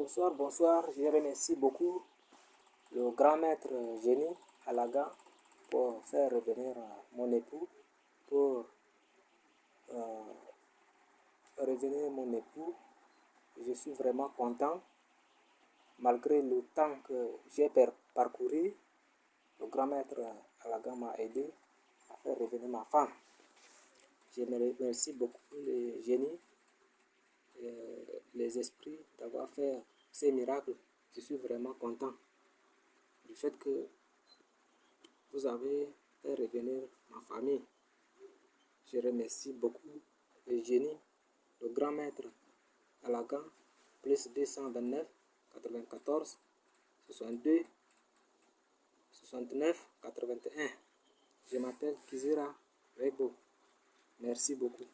Bonsoir, bonsoir. Je remercie beaucoup le grand maître Génie Alaga pour faire revenir mon époux, pour euh, revenir mon époux. Je suis vraiment content. Malgré le temps que j'ai parcouru, le grand maître Alaga m'a aidé à faire revenir ma femme. Je remercie beaucoup génies, euh, esprits d'avoir fait ces miracles. Je suis vraiment content du fait que vous avez fait revenir ma famille. Je remercie beaucoup les génies, le grand maître Alaga, plus 229, 94, 62, 69, 81. Je m'appelle Kizira Rebo. Merci beaucoup.